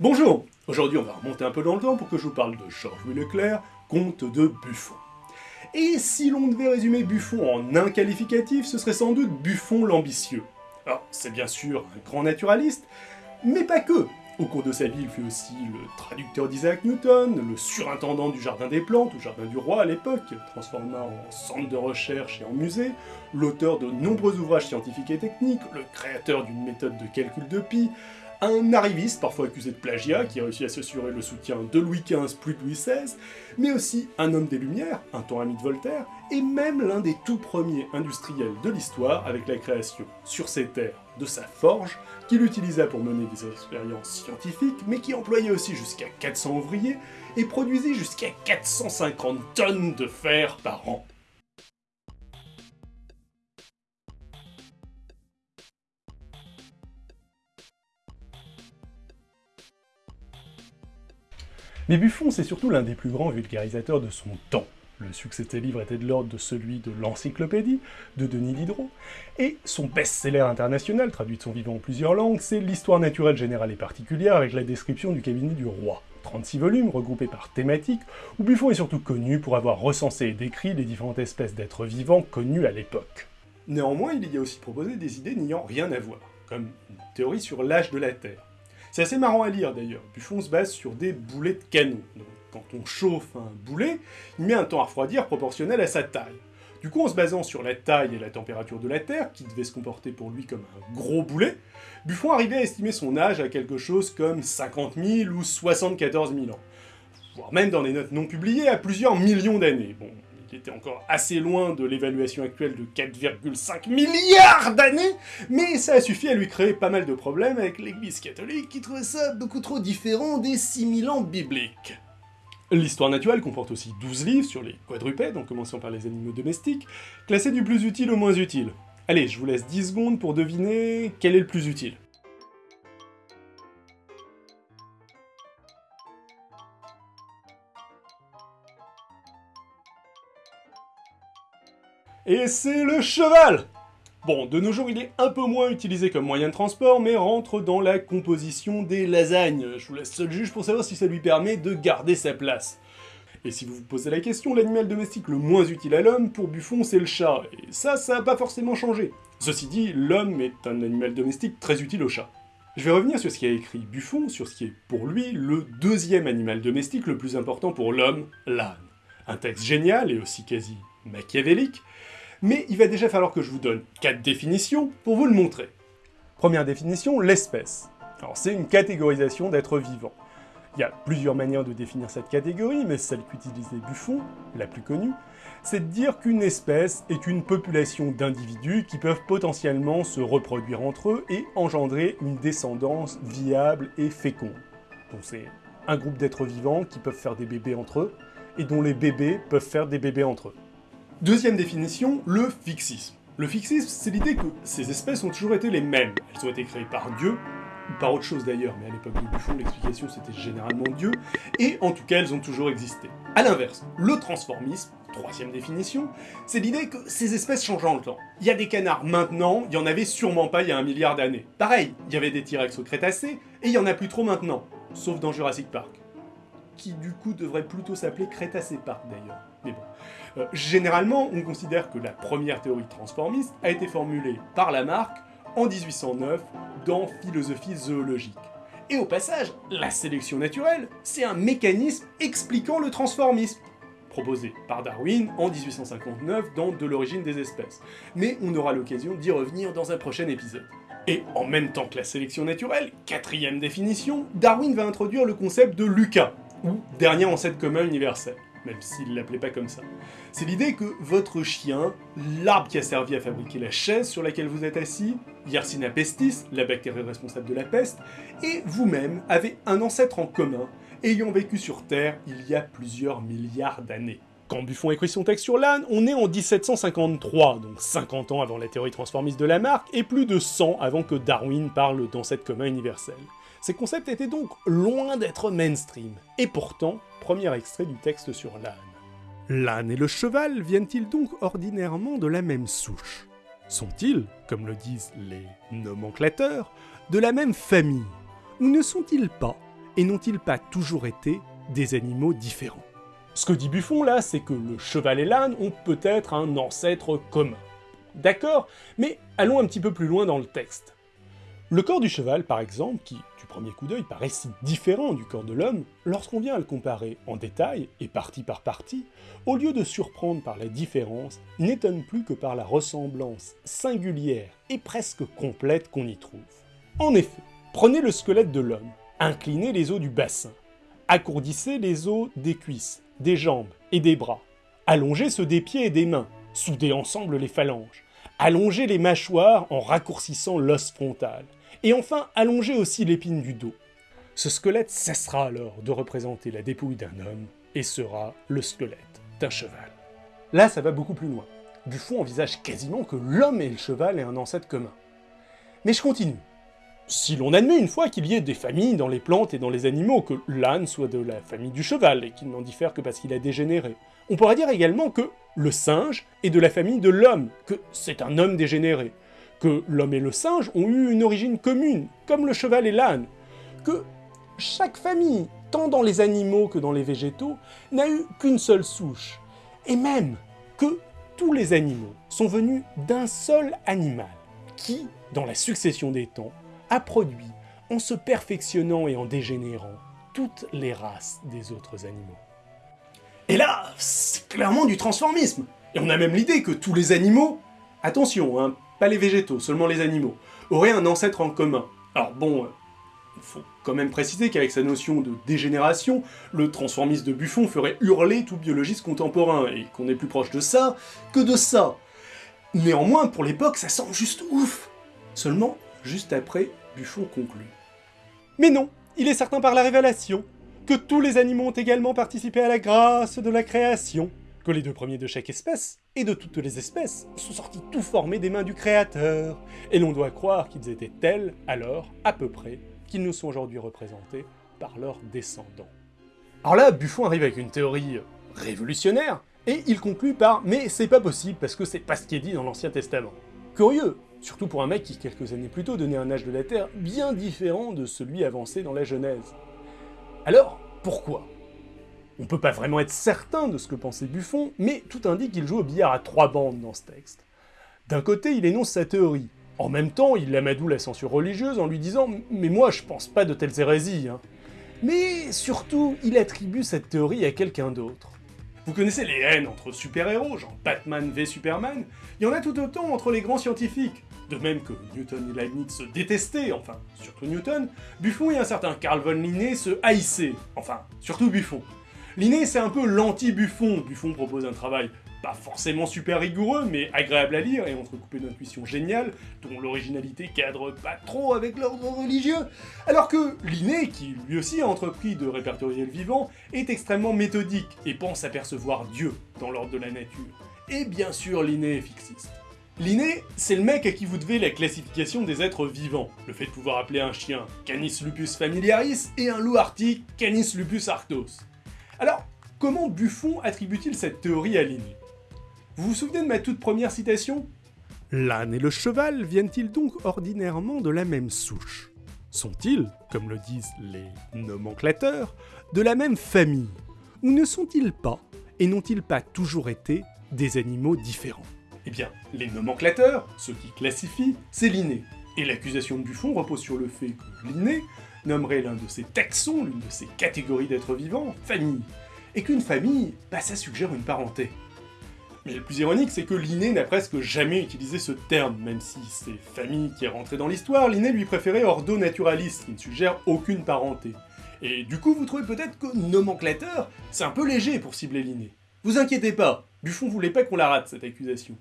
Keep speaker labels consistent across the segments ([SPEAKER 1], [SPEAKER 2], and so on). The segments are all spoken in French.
[SPEAKER 1] Bonjour Aujourd'hui on va remonter un peu dans le temps pour que je vous parle de Georges-Louis Leclerc, comte de Buffon. Et si l'on devait résumer Buffon en un qualificatif, ce serait sans doute Buffon l'ambitieux. Alors, c'est bien sûr un grand naturaliste, mais pas que Au cours de sa vie, il fut aussi le traducteur d'Isaac Newton, le surintendant du Jardin des Plantes, ou Jardin du Roi à l'époque, transformé en centre de recherche et en musée, l'auteur de nombreux ouvrages scientifiques et techniques, le créateur d'une méthode de calcul de pi, un arriviste, parfois accusé de plagiat, qui a réussi à s'assurer le soutien de Louis XV plus de Louis XVI, mais aussi un homme des Lumières, un temps ami de Voltaire, et même l'un des tout premiers industriels de l'histoire avec la création, sur ses terres, de sa forge, qu'il utilisa pour mener des expériences scientifiques, mais qui employait aussi jusqu'à 400 ouvriers, et produisait jusqu'à 450 tonnes de fer par an. Mais Buffon, c'est surtout l'un des plus grands vulgarisateurs de son temps. Le succès de ses livres était de l'ordre de celui de l'Encyclopédie, de Denis Diderot, et son best-seller international, traduit de son vivant en plusieurs langues, c'est l'Histoire naturelle générale et particulière avec la description du cabinet du roi. 36 volumes, regroupés par thématiques, où Buffon est surtout connu pour avoir recensé et décrit les différentes espèces d'êtres vivants connues à l'époque. Néanmoins, il y a aussi proposé des idées n'ayant rien à voir, comme une théorie sur l'âge de la Terre, c'est assez marrant à lire d'ailleurs. Buffon se base sur des boulets de canon. Quand on chauffe un boulet, il met un temps à refroidir proportionnel à sa taille. Du coup, en se basant sur la taille et la température de la Terre, qui devait se comporter pour lui comme un gros boulet, Buffon arrivait à estimer son âge à quelque chose comme 50 000 ou 74 000 ans. Voire même dans des notes non publiées à plusieurs millions d'années. Qui était encore assez loin de l'évaluation actuelle de 4,5 milliards d'années, mais ça a suffi à lui créer pas mal de problèmes avec l'église catholique qui trouvait ça beaucoup trop différent des 6000 ans bibliques. L'histoire naturelle comporte aussi 12 livres sur les quadrupèdes, en commençant par les animaux domestiques, classés du plus utile au moins utile. Allez, je vous laisse 10 secondes pour deviner quel est le plus utile. Et c'est le cheval Bon, de nos jours, il est un peu moins utilisé comme moyen de transport, mais rentre dans la composition des lasagnes. Je vous laisse seul juge pour savoir si ça lui permet de garder sa place. Et si vous vous posez la question, l'animal domestique le moins utile à l'homme, pour Buffon, c'est le chat. Et ça, ça n'a pas forcément changé. Ceci dit, l'homme est un animal domestique très utile au chat. Je vais revenir sur ce qu'a écrit Buffon, sur ce qui est pour lui le deuxième animal domestique le plus important pour l'homme, l'âne. Un texte génial et aussi quasi machiavélique, mais il va déjà falloir que je vous donne quatre définitions pour vous le montrer. Première définition, l'espèce. Alors c'est une catégorisation d'êtres vivants. Il y a plusieurs manières de définir cette catégorie, mais celle qu'utilisait Buffon, la plus connue, c'est de dire qu'une espèce est une population d'individus qui peuvent potentiellement se reproduire entre eux et engendrer une descendance viable et féconde. Donc c'est un groupe d'êtres vivants qui peuvent faire des bébés entre eux, et dont les bébés peuvent faire des bébés entre eux. Deuxième définition, le fixisme. Le fixisme, c'est l'idée que ces espèces ont toujours été les mêmes. Elles ont été créées par Dieu, ou par autre chose d'ailleurs, mais à l'époque de Buffon, l'explication c'était généralement Dieu, et en tout cas elles ont toujours existé. A l'inverse, le transformisme, troisième définition, c'est l'idée que ces espèces changent en le temps. Il y a des canards maintenant, il y en avait sûrement pas il y a un milliard d'années. Pareil, il y avait des T-Rex au Crétacé, et il y en a plus trop maintenant, sauf dans Jurassic Park qui du coup devrait plutôt s'appeler Crétacé Park d'ailleurs. Mais bon. Euh, généralement, on considère que la première théorie transformiste a été formulée par Lamarck en 1809 dans Philosophie zoologique. Et au passage, la sélection naturelle, c'est un mécanisme expliquant le transformisme, proposé par Darwin en 1859 dans De l'origine des espèces. Mais on aura l'occasion d'y revenir dans un prochain épisode. Et en même temps que la sélection naturelle, quatrième définition, Darwin va introduire le concept de Lucas, ou dernier ancêtre commun universel, même s'il l'appelait pas comme ça. C'est l'idée que votre chien, l'arbre qui a servi à fabriquer la chaise sur laquelle vous êtes assis, Yersinia pestis, la bactérie responsable de la peste, et vous-même avez un ancêtre en commun, ayant vécu sur Terre il y a plusieurs milliards d'années. Quand Buffon écrit son texte sur l'âne, on est en 1753, donc 50 ans avant la théorie transformiste de Lamarck, et plus de 100 avant que Darwin parle d'ancêtre commun universel. Ces concepts étaient donc loin d'être mainstream. Et pourtant, premier extrait du texte sur l'âne. L'âne et le cheval viennent-ils donc ordinairement de la même souche? Sont-ils, comme le disent les nomenclateurs, de la même famille? Ou ne sont-ils pas, et n'ont-ils pas toujours été des animaux différents? Ce que dit Buffon là, c'est que le cheval et l'âne ont peut-être un ancêtre commun. D'accord, mais allons un petit peu plus loin dans le texte. Le corps du cheval, par exemple, qui, du premier coup d'œil, paraît si différent du corps de l'homme, lorsqu'on vient à le comparer en détail, et partie par partie, au lieu de surprendre par la différence, n'étonne plus que par la ressemblance singulière et presque complète qu'on y trouve. En effet, prenez le squelette de l'homme, inclinez les os du bassin, accourdissez les os des cuisses, des jambes et des bras, allongez ceux des pieds et des mains, soudez ensemble les phalanges, allongez les mâchoires en raccourcissant l'os frontal, et enfin allonger aussi l'épine du dos. Ce squelette cessera alors de représenter la dépouille d'un homme et sera le squelette d'un cheval. Là, ça va beaucoup plus loin. Buffon envisage quasiment que l'homme et le cheval aient un ancêtre commun. Mais je continue. Si l'on admet une fois qu'il y ait des familles dans les plantes et dans les animaux, que l'âne soit de la famille du cheval et qu'il n'en diffère que parce qu'il a dégénéré, on pourrait dire également que le singe est de la famille de l'homme, que c'est un homme dégénéré, que l'homme et le singe ont eu une origine commune, comme le cheval et l'âne, que chaque famille, tant dans les animaux que dans les végétaux, n'a eu qu'une seule souche, et même que tous les animaux sont venus d'un seul animal, qui, dans la succession des temps, a produit, en se perfectionnant et en dégénérant, toutes les races des autres animaux. Et là, c'est clairement du transformisme Et on a même l'idée que tous les animaux, attention, hein, pas les végétaux, seulement les animaux, auraient un ancêtre en commun. Alors bon, il euh, faut quand même préciser qu'avec sa notion de dégénération, le transformisme de Buffon ferait hurler tout biologiste contemporain, et qu'on est plus proche de ça que de ça. Néanmoins, pour l'époque, ça semble juste ouf Seulement, juste après, Buffon conclut. Mais non, il est certain par la révélation que tous les animaux ont également participé à la grâce de la création, que les deux premiers de chaque espèce, et de toutes les espèces, sont sortis tout formés des mains du Créateur, et l'on doit croire qu'ils étaient tels, alors, à peu près, qu'ils nous sont aujourd'hui représentés par leurs descendants. Alors là, Buffon arrive avec une théorie révolutionnaire, et il conclut par « mais c'est pas possible parce que c'est pas ce qui est dit dans l'Ancien Testament ». Curieux, surtout pour un mec qui quelques années plus tôt donnait un âge de la Terre bien différent de celui avancé dans la Genèse. Alors, pourquoi? On peut pas vraiment être certain de ce que pensait Buffon, mais tout indique qu'il joue au billard à trois bandes dans ce texte. D'un côté, il énonce sa théorie. En même temps, il amadoue la censure religieuse en lui disant « Mais moi, je pense pas de telles hérésies hein. Mais surtout, il attribue cette théorie à quelqu'un d'autre. Vous connaissez les haines entre super-héros, genre Batman v Superman? Il y en a tout autant entre les grands scientifiques. De même que Newton et Leibniz se détestaient, enfin, surtout Newton, Buffon et un certain Carl von Linné se haïssaient, enfin, surtout Buffon. Linné, c'est un peu l'anti-Buffon. Buffon propose un travail pas forcément super rigoureux, mais agréable à lire et entrecoupé d'intuitions géniales, dont l'originalité cadre pas trop avec l'ordre religieux, alors que Linné, qui lui aussi a entrepris de répertorier le vivant, est extrêmement méthodique et pense apercevoir Dieu dans l'ordre de la nature. Et bien sûr, Linné est fixiste. Linné, c'est le mec à qui vous devez la classification des êtres vivants, le fait de pouvoir appeler un chien Canis lupus familiaris et un loup arctique Canis lupus arctos. Alors, comment Buffon attribue-t-il cette théorie à Linné Vous vous souvenez de ma toute première citation? L'âne et le cheval viennent-ils donc ordinairement de la même souche? Sont-ils, comme le disent les nomenclateurs, de la même famille? Ou ne sont-ils pas, et n'ont-ils pas toujours été, des animaux différents? Eh bien, les nomenclateurs, ceux qui classifient, c'est Linné. Et l'accusation de Buffon repose sur le fait que Linné nommerait l'un de ces taxons, l'une de ces catégories d'êtres vivants, famille. Et qu'une famille, bah ça suggère une parenté. Mais le plus ironique, c'est que Linné n'a presque jamais utilisé ce terme, même si c'est famille qui est rentrée dans l'histoire, Linné lui préférait ordo naturaliste, qui ne suggère aucune parenté. Et du coup, vous trouvez peut-être que nomenclateur, c'est un peu léger pour cibler Linné. Vous inquiétez pas, Buffon voulait pas qu'on la rate, cette accusation.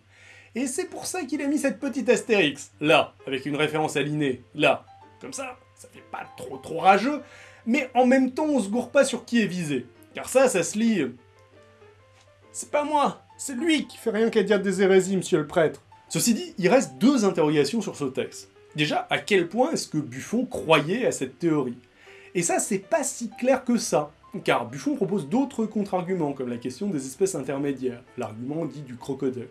[SPEAKER 1] Et c'est pour ça qu'il a mis cette petite astérix, là, avec une référence à Linné, là. Comme ça, ça fait pas trop trop rageux, mais en même temps on se gourre pas sur qui est visé. Car ça, ça se lit... C'est pas moi, c'est lui qui fait rien qu'à dire des hérésies, monsieur le prêtre. Ceci dit, il reste deux interrogations sur ce texte. Déjà, à quel point est-ce que Buffon croyait à cette théorie? Et ça, c'est pas si clair que ça. car Buffon propose d'autres contre-arguments, comme la question des espèces intermédiaires, l'argument dit du crocoduc.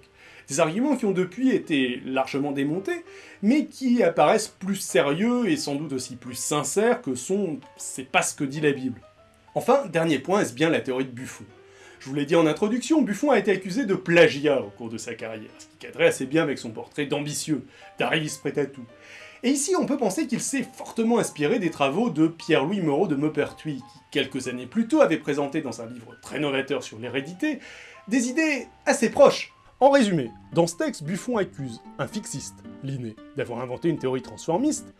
[SPEAKER 1] Des arguments qui ont depuis été largement démontés, mais qui apparaissent plus sérieux et sans doute aussi plus sincères que sont « c'est pas ce que dit la Bible ». Enfin, dernier point, est-ce bien la théorie de Buffon? Je vous l'ai dit en introduction, Buffon a été accusé de plagiat au cours de sa carrière, ce qui cadrait assez bien avec son portrait d'ambitieux, d'arriviste prêt à tout. Et ici, on peut penser qu'il s'est fortement inspiré des travaux de Pierre-Louis Moreau de Maupertuis, qui, quelques années plus tôt, avait présenté dans un livre très novateur sur l'hérédité, des idées assez proches en résumé, dans ce texte, Buffon accuse un fixiste, Linné, d'avoir inventé une théorie transformiste,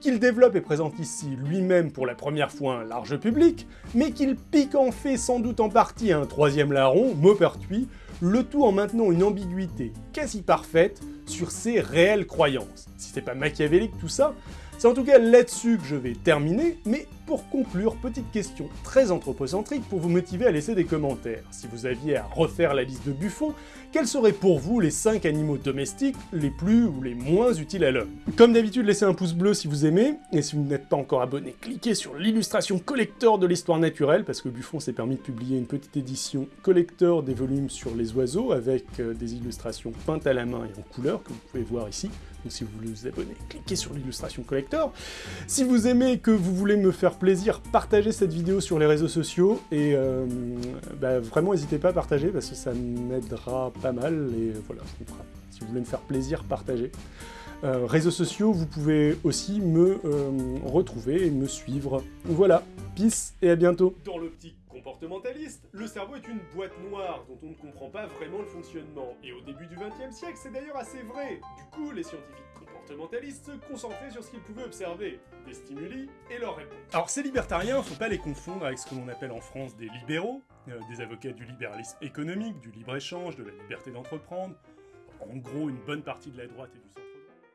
[SPEAKER 1] qu'il développe et présente ici lui-même pour la première fois un large public, mais qu'il pique en fait sans doute en partie à un troisième larron, Maupertuis, le tout en maintenant une ambiguïté quasi parfaite sur ses réelles croyances. Si c'est pas machiavélique tout ça, c'est en tout cas là-dessus que je vais terminer, mais pour conclure, petite question très anthropocentrique pour vous motiver à laisser des commentaires. Si vous aviez à refaire la liste de Buffon, quels seraient pour vous les 5 animaux domestiques les plus ou les moins utiles à l'homme? Comme d'habitude, laissez un pouce bleu si vous aimez, et si vous n'êtes pas encore abonné, cliquez sur l'illustration collector de l'histoire naturelle, parce que Buffon s'est permis de publier une petite édition collector des volumes sur les oiseaux, avec euh, des illustrations peintes à la main et en couleur, que vous pouvez voir ici. Donc si vous voulez vous abonner, cliquez sur l'illustration collector. Si vous aimez que vous voulez me faire plaisir, partagez cette vidéo sur les réseaux sociaux, et euh, bah, vraiment n'hésitez pas à partager, parce que ça m'aidera pas mal, et voilà, si vous voulez me faire plaisir, partagez. Euh, réseaux sociaux, vous pouvez aussi me euh, retrouver et me suivre. Voilà, peace et à bientôt
[SPEAKER 2] Dans l'optique comportementaliste, le cerveau est une boîte noire dont on ne comprend pas vraiment le fonctionnement. Et au début du XXe siècle, c'est d'ailleurs assez vrai. Du coup, les scientifiques comportementalistes se concentraient sur ce qu'ils pouvaient observer, des stimuli et leurs réponses.
[SPEAKER 1] Alors ces libertariens, faut pas les confondre avec ce que l'on appelle en France des libéraux, euh, des avocats du libéralisme économique, du libre-échange, de la liberté d'entreprendre, en gros une bonne partie de la droite et du centre.